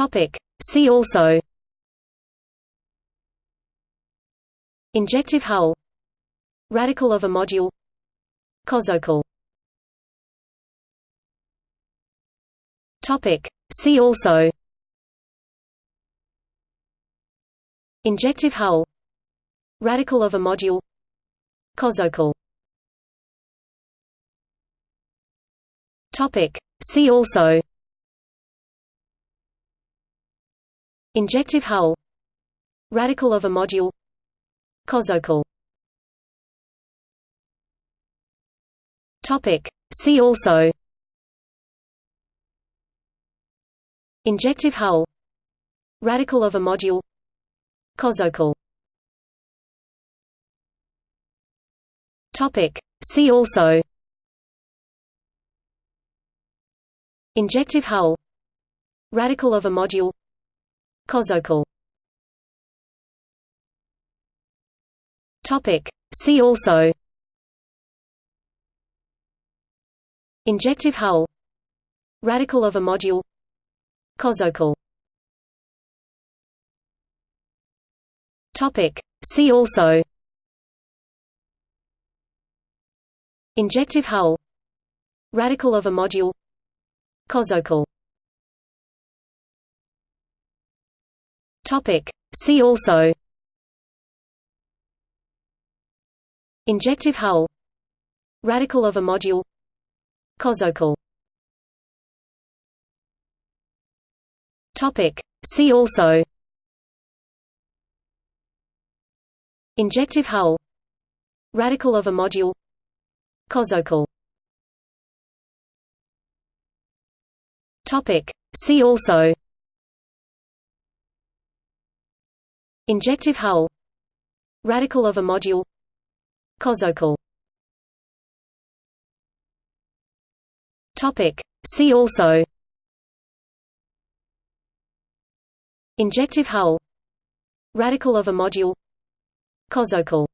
Topic. See also. Injective hull. Radical of a module. Cosocle Topic. See also. Injective hull. Radical of a module. Cosocle Topic. See also Injective hull. Radical of a module. Topic. See also. Injective hull. Radical of a module. Topic. See also. Injective hull. Radical of a module Cosocle Topic. See also. Injective hull. Radical of a module. Cosocle Topic. See also. Injective hull. Radical of a module. Cosocle Topic. See also. Injective hull. Radical of a module. Cosocle Topic. See also. Injective hull. Radical of a module. Cosocle Topic. See also Injective hull Radical of a module Topic. See also. Injective hull Radical of a module Cosocle